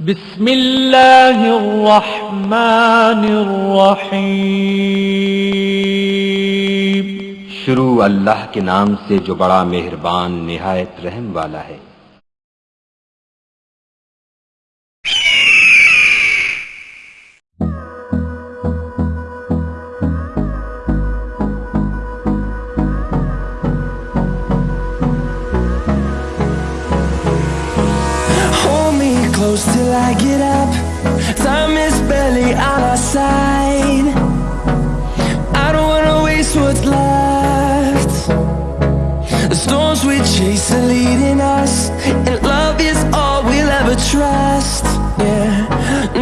بسم اللہ الرحمن الرحیم۔ شروع اللہ کے نام سے جو بڑا مہربان، نہایت رحم والا ہے۔ I get up. Time is barely on our side. I don't wanna waste what's left. The storms we chase are leading us, and love is all we'll ever trust. Yeah,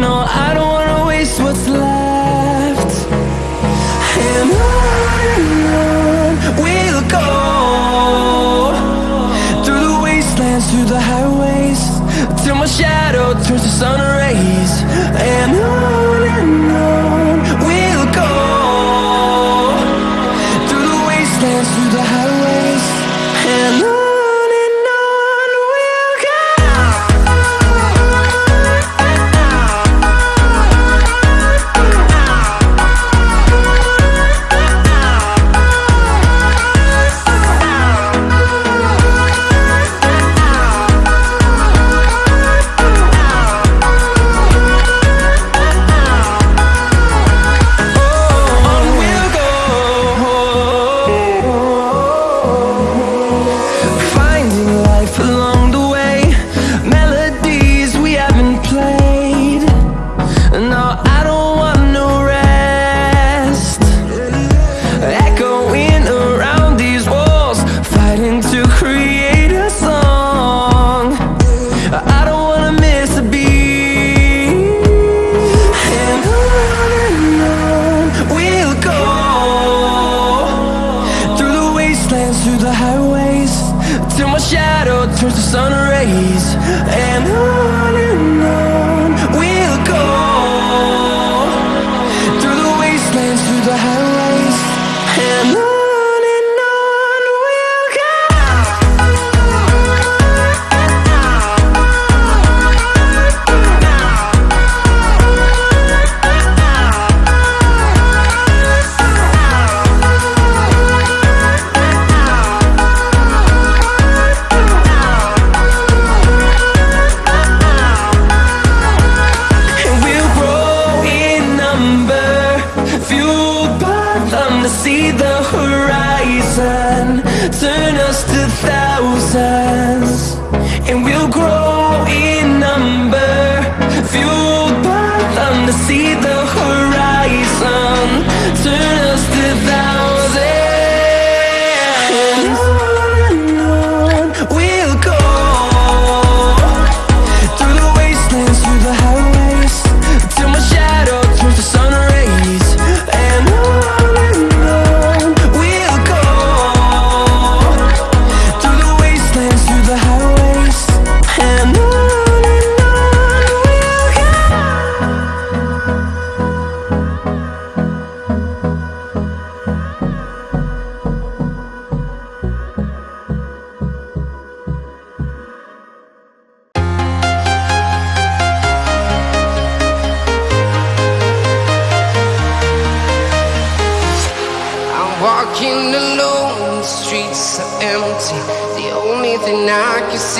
no, I don't wanna waste what's left. And on and on we'll go through the wastelands, through the highways, till my shadow turns to sun rays. Till my shadow turns to sun rays. And on and on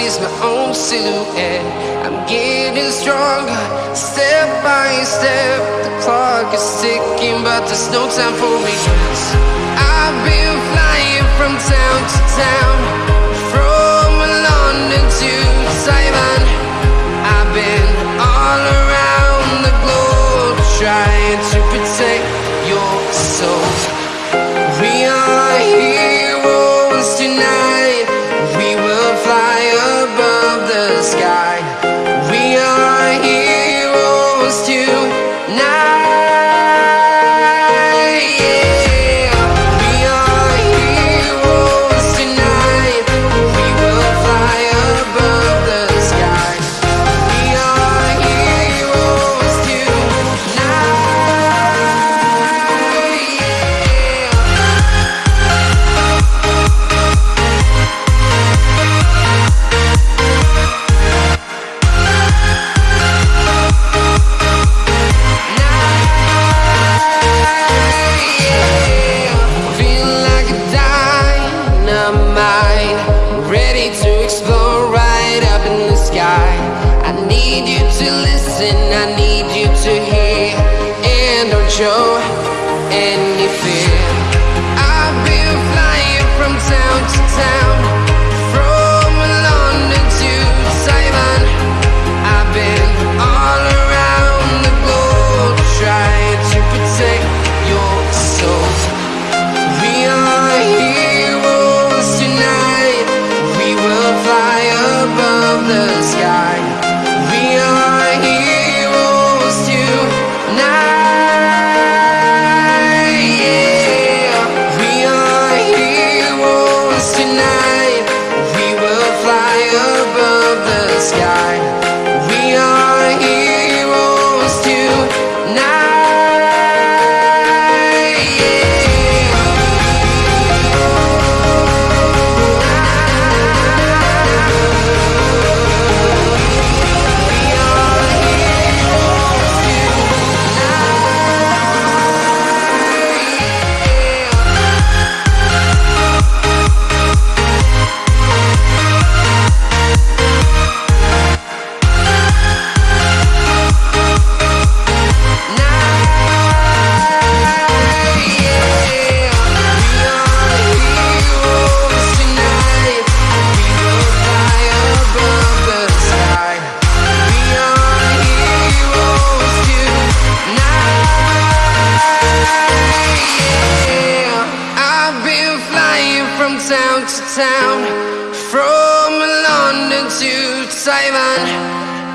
is my own silhouette. I'm getting stronger, step by step. The clock is ticking, but there's no time for regrets. I've been flying from town to town, dancing Simon.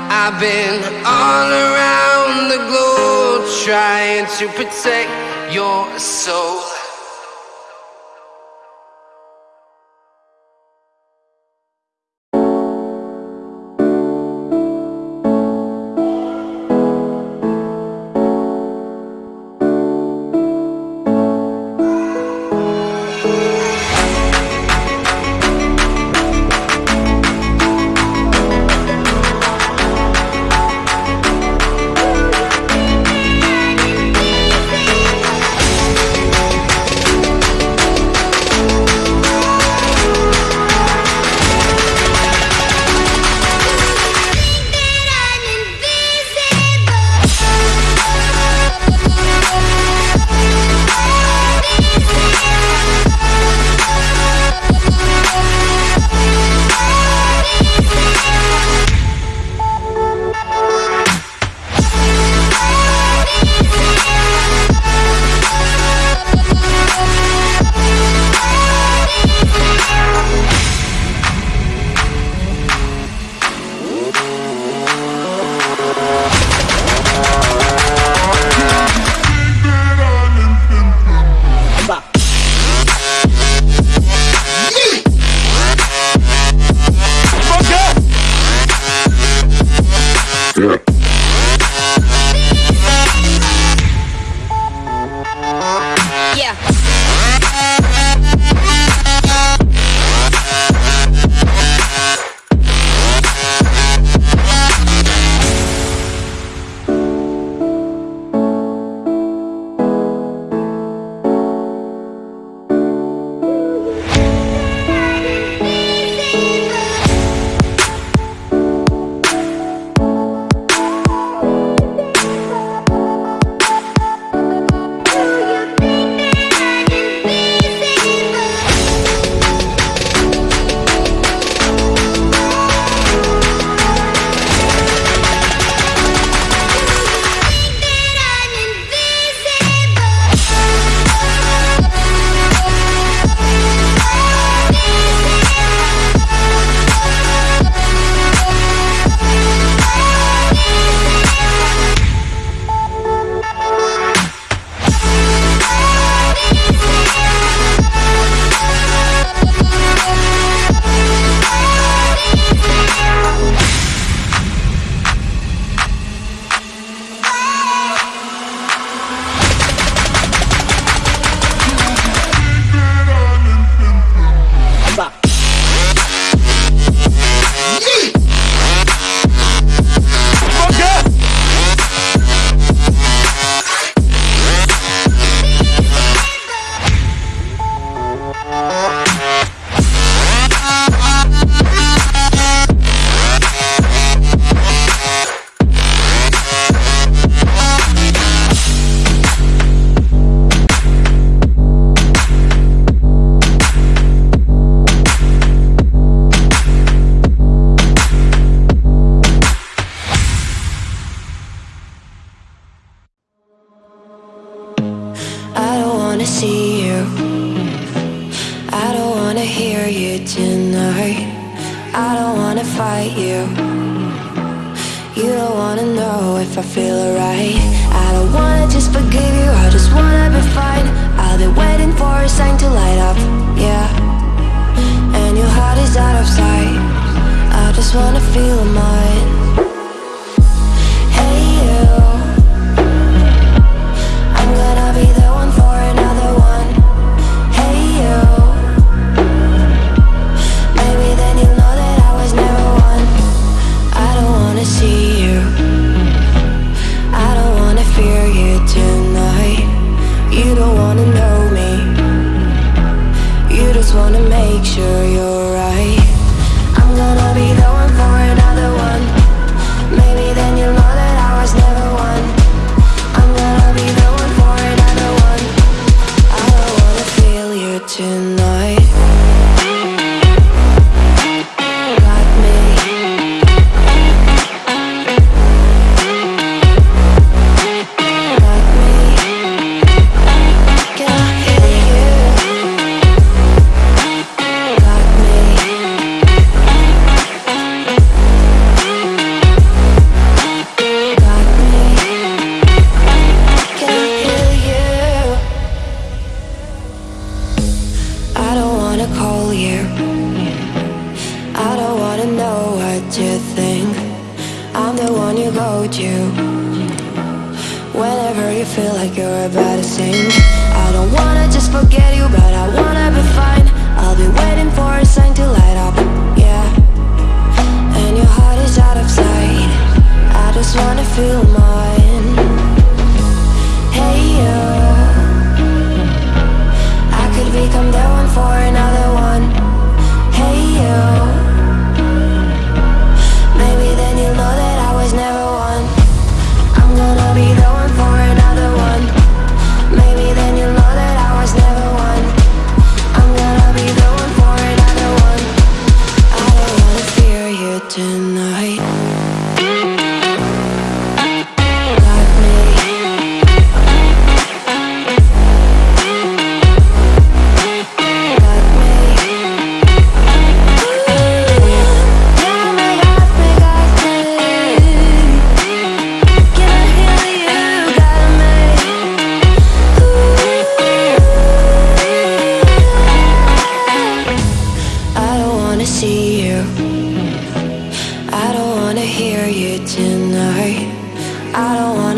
I've been all around the globe trying to protect your soul. I feel alright. I don't wanna just forgive you, I just wanna be fine. I'll be waiting for a sign to light up, yeah. And your heart is out of sight. I just wanna feel mine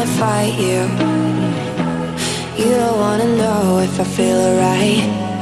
wanna fight you. You don't wanna know if I feel alright.